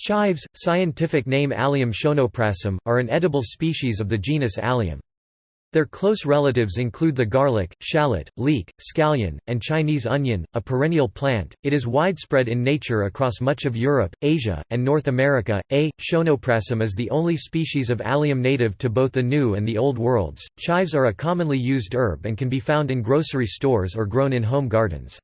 Chives, scientific name Allium schoenoprasum, are an edible species of the genus Allium. Their close relatives include the garlic, shallot, leek, scallion, and Chinese onion, a perennial plant. It is widespread in nature across much of Europe, Asia, and North America. A. schoenoprasum is the only species of Allium native to both the New and the Old Worlds. Chives are a commonly used herb and can be found in grocery stores or grown in home gardens.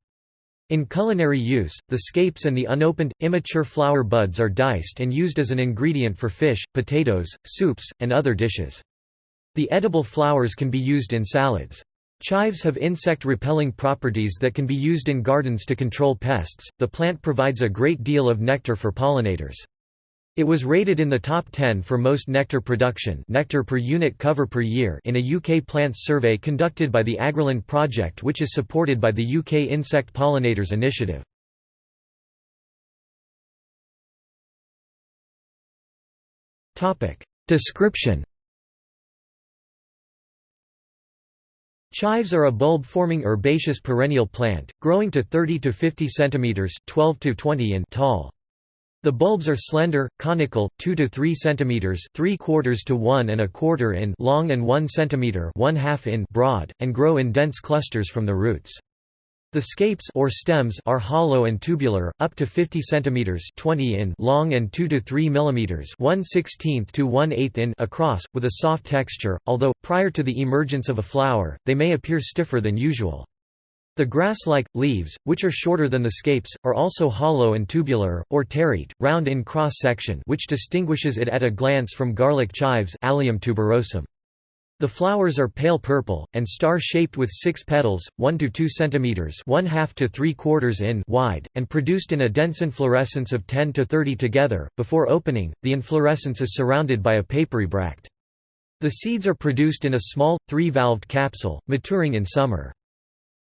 In culinary use, the scapes and the unopened, immature flower buds are diced and used as an ingredient for fish, potatoes, soups, and other dishes. The edible flowers can be used in salads. Chives have insect-repelling properties that can be used in gardens to control pests. The plant provides a great deal of nectar for pollinators. It was rated in the top 10 for most nectar production nectar per unit cover per year in a UK plants survey conducted by the Agriland project which is supported by the UK Insect Pollinators Initiative. Description Chives are a bulb-forming herbaceous perennial plant, growing to 30 to 50 cm 12 to 20 in tall. The bulbs are slender, conical, 2 to 3 cm 3 quarters to 1 and a quarter in long and 1 cm 1 half in broad, and grow in dense clusters from the roots. The scapes or stems are hollow and tubular, up to 50 cm 20 in long and 2 to 3 mm 1 16th to 1 8 in across, with a soft texture, although, prior to the emergence of a flower, they may appear stiffer than usual. The grass-like, leaves, which are shorter than the scapes, are also hollow and tubular, or terete, round in cross-section which distinguishes it at a glance from garlic chives Allium tuberosum. The flowers are pale purple, and star-shaped with six petals, 1 to 2 cm 1 half to 3 quarters in wide, and produced in a dense inflorescence of 10 to 30 together. Before opening, the inflorescence is surrounded by a papery bract. The seeds are produced in a small, three-valved capsule, maturing in summer.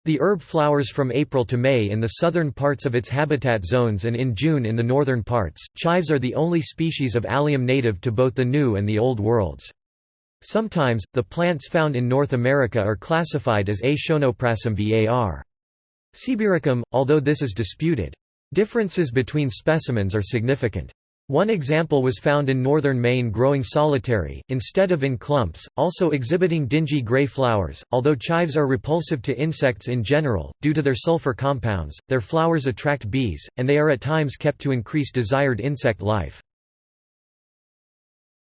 The herb flowers from April to May in the southern parts of its habitat zones and in June in the northern parts. Chives are the only species of allium native to both the New and the Old Worlds. Sometimes, the plants found in North America are classified as A. schoenoprasum var. Sibiricum, although this is disputed. Differences between specimens are significant. One example was found in northern Maine growing solitary, instead of in clumps, also exhibiting dingy gray flowers. Although chives are repulsive to insects in general, due to their sulfur compounds, their flowers attract bees, and they are at times kept to increase desired insect life.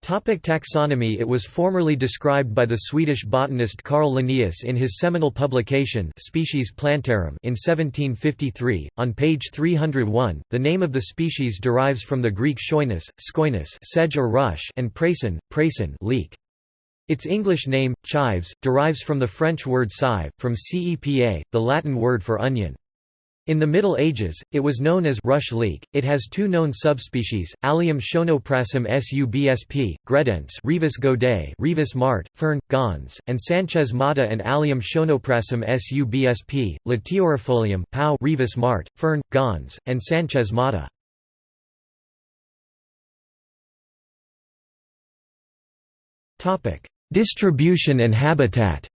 Topic taxonomy It was formerly described by the Swedish botanist Carl Linnaeus in his seminal publication Species Plantarum in 1753. On page 301, the name of the species derives from the Greek schoinus, skoinus sedge or rush and prason, prason leek. Its English name, chives, derives from the French word cive, from cepa, the Latin word for onion. In the Middle Ages, it was known as rush leek. It has two known subspecies: Allium schoenoprasum subsp. gredense, Rivas Goday, Rivas Mart, fern, gons, and Sanchez mata and Allium schoenoprasum subsp. Latiorifolium, pau, Rivas Mart, fern, gons, and Sanchez mata. Topic: Distribution and habitat.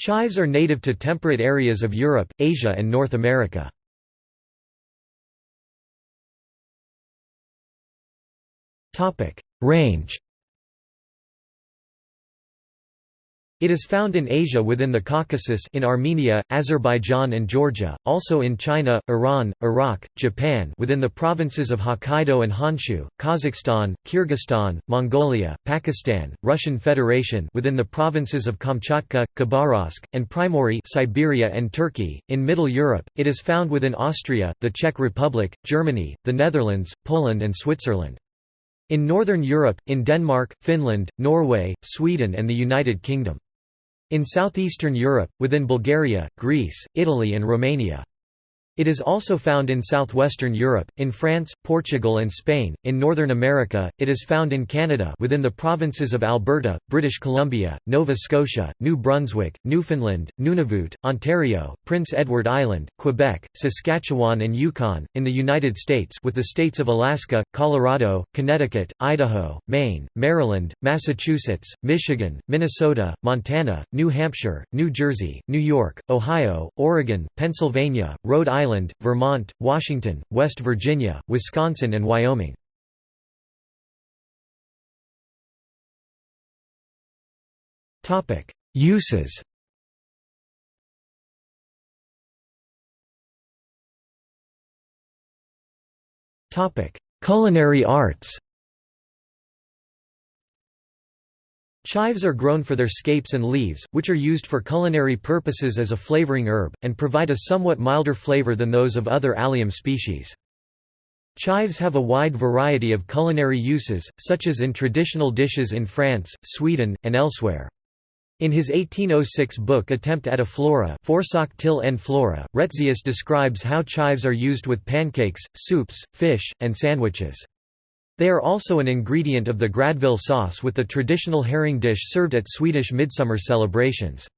Chives are native to temperate areas of Europe, Asia and North America. Range It is found in Asia within the Caucasus in Armenia, Azerbaijan and Georgia, also in China, Iran, Iraq, Japan within the provinces of Hokkaido and Honshu, Kazakhstan, Kyrgyzstan, Mongolia, Pakistan, Russian Federation within the provinces of Kamchatka, Khabarovsk, and Primorye Siberia and Turkey. In Middle Europe, it is found within Austria, the Czech Republic, Germany, the Netherlands, Poland and Switzerland. In Northern Europe, in Denmark, Finland, Norway, Sweden and the United Kingdom. In southeastern Europe, within Bulgaria, Greece, Italy and Romania. It is also found in southwestern Europe, in France, Portugal and Spain. In Northern America, it is found in Canada within the provinces of Alberta, British Columbia, Nova Scotia, New Brunswick, Newfoundland, Nunavut, Ontario, Prince Edward Island, Quebec, Saskatchewan and Yukon, in the United States with the states of Alaska, Colorado, Connecticut, Idaho, Maine, Maryland, Massachusetts, Michigan, Minnesota, Montana, New Hampshire, New Jersey, New York, Ohio, Oregon, Pennsylvania, Rhode Island Island, Vermont, Washington, West Virginia, Wisconsin and Wyoming. Uses Culinary arts Chives are grown for their scapes and leaves, which are used for culinary purposes as a flavoring herb, and provide a somewhat milder flavor than those of other allium species. Chives have a wide variety of culinary uses, such as in traditional dishes in France, Sweden, and elsewhere. In his 1806 book Attempt at a Flora till en Flora, Retzius describes how chives are used with pancakes, soups, fish, and sandwiches. They are also an ingredient of the gräddfil sauce with the traditional herring dish served at Swedish midsummer celebrations.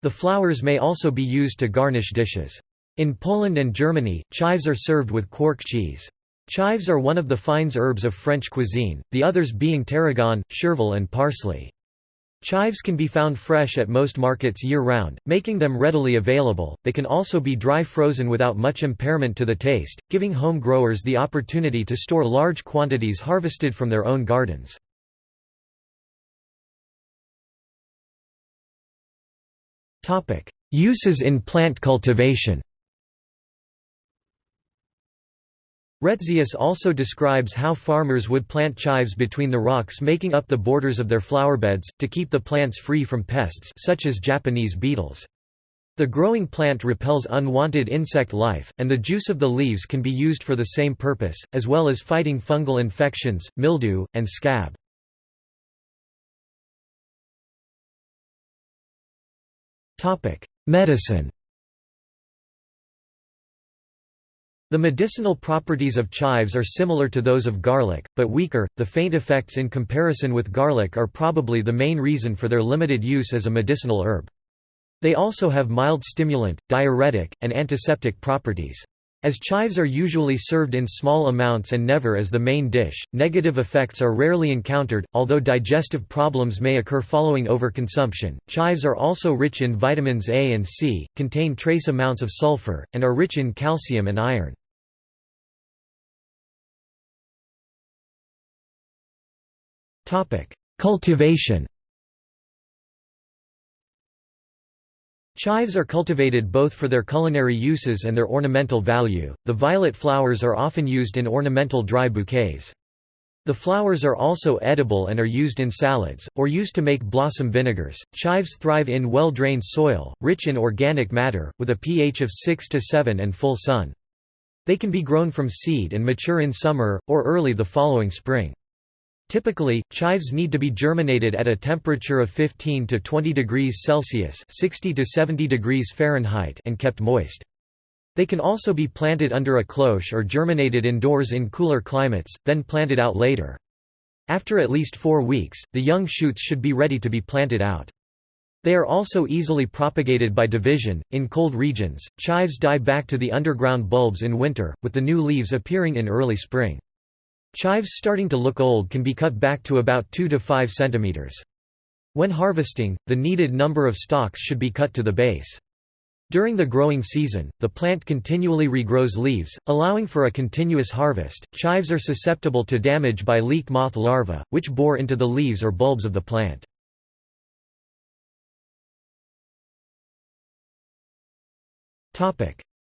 The flowers may also be used to garnish dishes. In Poland and Germany, chives are served with quark cheese. Chives are one of the fines herbs of French cuisine, the others being tarragon, chervil and parsley. Chives can be found fresh at most markets year-round, making them readily available. They can also be dry frozen without much impairment to the taste, giving home growers the opportunity to store large quantities harvested from their own gardens. Topic: Uses in plant cultivation. Retzius also describes how farmers would plant chives between the rocks making up the borders of their flowerbeds, to keep the plants free from pests such as Japanese beetles. The growing plant repels unwanted insect life, and the juice of the leaves can be used for the same purpose, as well as fighting fungal infections, mildew, and scab. Medicine The medicinal properties of chives are similar to those of garlic, but weaker. The faint effects in comparison with garlic are probably the main reason for their limited use as a medicinal herb. They also have mild stimulant, diuretic, and antiseptic properties. As chives are usually served in small amounts and never as the main dish, negative effects are rarely encountered, although digestive problems may occur following overconsumption. Chives are also rich in vitamins A and C, contain trace amounts of sulfur, and are rich in calcium and iron. Cultivation Chives are cultivated both for their culinary uses and their ornamental value. The violet flowers are often used in ornamental dry bouquets. The flowers are also edible and are used in salads, or used to make blossom vinegars. Chives thrive in well drained soil, rich in organic matter, with a pH of 6 to 7 and full sun. They can be grown from seed and mature in summer, or early the following spring. Typically, chives need to be germinated at a temperature of 15 to 20 degrees Celsius 60 to 70 degrees Fahrenheit and kept moist. They can also be planted under a cloche or germinated indoors in cooler climates, then planted out later. After at least four weeks, the young shoots should be ready to be planted out. They are also easily propagated by division. In cold regions, chives die back to the underground bulbs in winter, with the new leaves appearing in early spring. Chives starting to look old can be cut back to about 2 to 5 centimeters. When harvesting, the needed number of stalks should be cut to the base. During the growing season, the plant continually regrows leaves, allowing for a continuous harvest. Chives are susceptible to damage by leek moth larvae, which bore into the leaves or bulbs of the plant.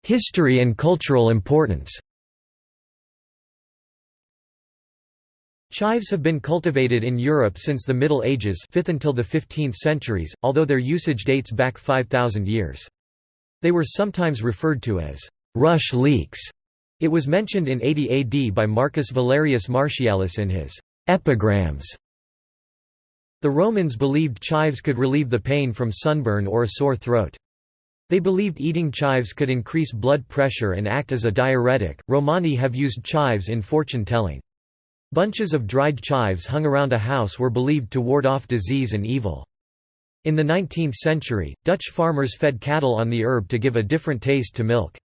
History and cultural importance Chives have been cultivated in Europe since the Middle Ages 5th until the 15th centuries, although their usage dates back 5,000 years. They were sometimes referred to as rush leeks. It was mentioned in 80 AD by Marcus Valerius Martialis in his Epigrams. The Romans believed chives could relieve the pain from sunburn or a sore throat. They believed eating chives could increase blood pressure and act as a diuretic. Romani have used chives in fortune telling. Bunches of dried chives hung around a house were believed to ward off disease and evil. In the 19th century, Dutch farmers fed cattle on the herb to give a different taste to milk.